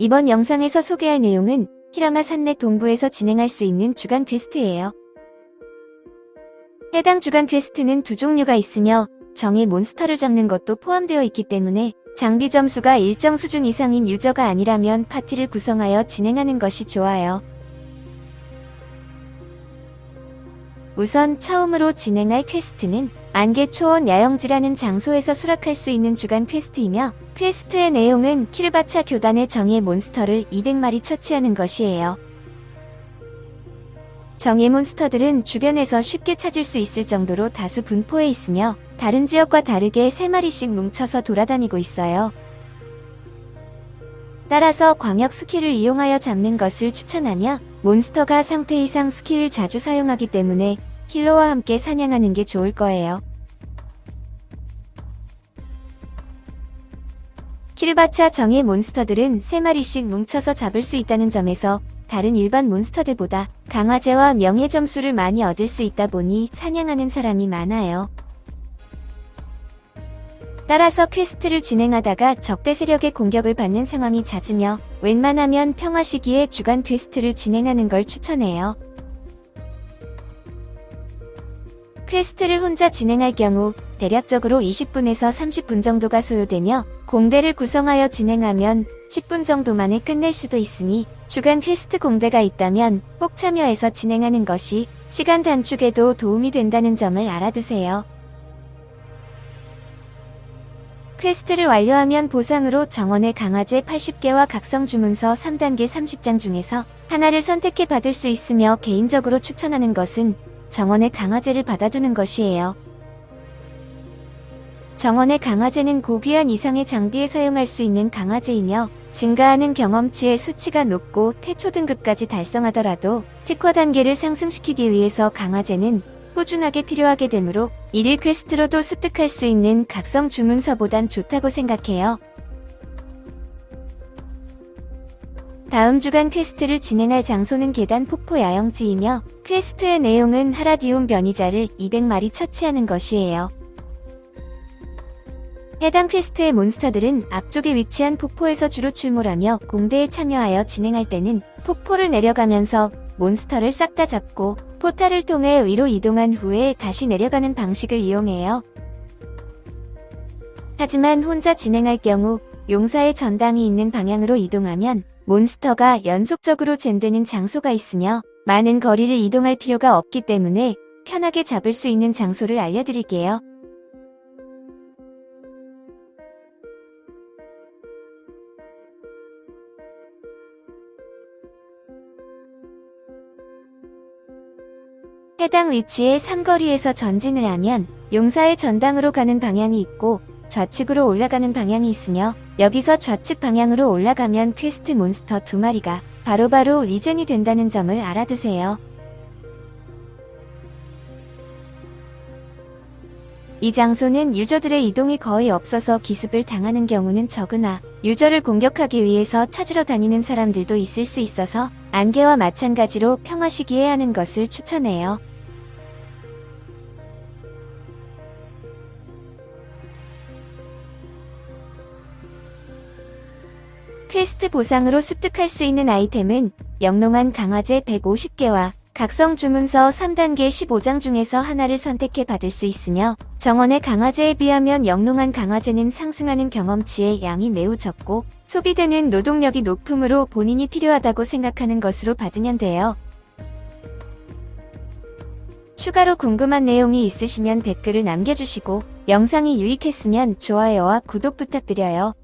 이번 영상에서 소개할 내용은 히라마 산맥 동부에서 진행할 수 있는 주간 퀘스트예요. 해당 주간 퀘스트는 두 종류가 있으며 정예 몬스터를 잡는 것도 포함되어 있기 때문에 장비 점수가 일정 수준 이상인 유저가 아니라면 파티를 구성하여 진행하는 것이 좋아요. 우선 처음으로 진행할 퀘스트는 안개초원 야영지라는 장소에서 수락할 수 있는 주간 퀘스트이며 퀘스트의 내용은 키르바차 교단의 정예 몬스터를 200마리 처치하는 것이에요. 정예 몬스터들은 주변에서 쉽게 찾을 수 있을 정도로 다수 분포해 있으며 다른 지역과 다르게 3마리씩 뭉쳐서 돌아다니고 있어요. 따라서 광역 스킬을 이용하여 잡는 것을 추천하며 몬스터가 상태 이상 스킬을 자주 사용하기 때문에 힐러와 함께 사냥하는 게 좋을 거예요. 키르바차 정예 몬스터들은 3마리씩 뭉쳐서 잡을 수 있다는 점에서 다른 일반 몬스터들보다 강화제와 명예 점수를 많이 얻을 수 있다 보니 사냥하는 사람이 많아요. 따라서 퀘스트를 진행하다가 적대 세력의 공격을 받는 상황이 잦으며 웬만하면 평화 시기에 주간 퀘스트를 진행하는 걸 추천해요. 퀘스트를 혼자 진행할 경우 대략적으로 20분에서 30분 정도가 소요되며 공대를 구성하여 진행하면 10분 정도 만에 끝낼 수도 있으니 주간 퀘스트 공대가 있다면 꼭 참여해서 진행하는 것이 시간 단축에도 도움이 된다는 점을 알아두세요. 퀘스트를 완료하면 보상으로 정원의 강화제 80개와 각성 주문서 3단계 30장 중에서 하나를 선택해 받을 수 있으며 개인적으로 추천하는 것은 정원의 강화제를 받아두는 것이에요. 정원의 강화제는 고귀한 이상의 장비에 사용할 수 있는 강화제이며 증가하는 경험치의 수치가 높고 태초 등급까지 달성하더라도 특화 단계를 상승시키기 위해서 강화제는 꾸준하게 필요하게 되므로 일일 퀘스트로도 습득할 수 있는 각성 주문서보단 좋다고 생각해요. 다음 주간 퀘스트를 진행할 장소는 계단 폭포 야영지이며 퀘스트의 내용은 하라디움 변이자를 200마리 처치하는 것이에요. 해당 퀘스트의 몬스터들은 앞쪽에 위치한 폭포에서 주로 출몰하며 공대에 참여하여 진행할 때는 폭포를 내려가면서 몬스터를 싹 다 잡고 포탈을 통해 위로 이동한 후에 다시 내려가는 방식을 이용해요. 하지만 혼자 진행할 경우 용사의 전당이 있는 방향으로 이동하면 몬스터가 연속적으로 젠되는 장소가 있으며 많은 거리를 이동할 필요가 없기 때문에 편하게 잡을 수 있는 장소를 알려드릴게요. 해당 위치의 삼거리에서 전진을 하면 용사의 전당으로 가는 방향이 있고 좌측으로 올라가는 방향이 있으며 여기서 좌측 방향으로 올라가면 퀘스트 몬스터 두 마리가 바로바로 regen이 된다는 점을 알아두세요. 이 장소는 유저들의 이동이 거의 없어서 기습을 당하는 경우는 적으나 유저를 공격하기 위해서 찾으러 다니는 사람들도 있을 수 있어서 안개와 마찬가지로 평화 시기에 하는 것을 추천해요. 퀘스트 보상으로 습득할 수 있는 아이템은 영롱한 강화제 150개와 각성 주문서 3단계 15장 중에서 하나를 선택해 받을 수 있으며 정원의 강화제에 비하면 영롱한 강화제는 상승하는 경험치의 양이 매우 적고 소비되는 노동력이 높으므로 본인이 필요하다고 생각하는 것으로 받으면 돼요. 추가로 궁금한 내용이 있으시면 댓글을 남겨주시고 영상이 유익했으면 좋아요와 구독 부탁드려요.